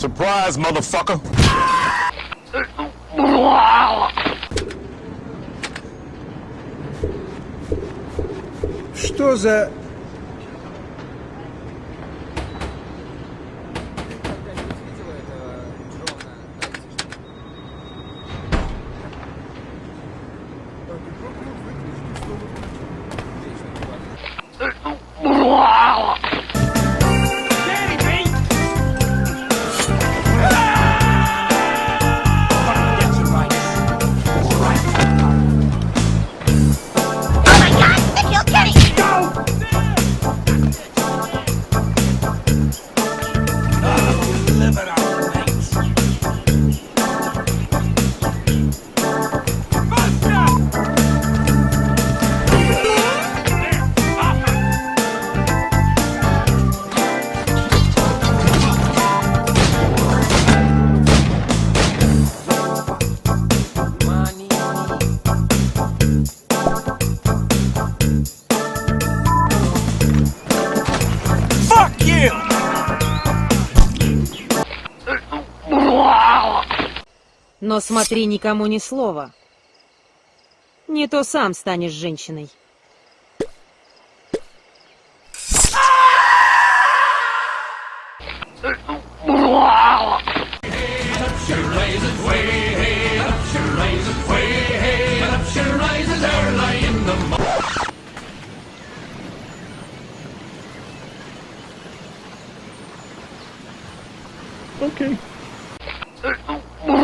Surprise, motherfucker. Что за... Oh living. Но смотри, никому ни слова. Не то сам станешь женщиной. Okay.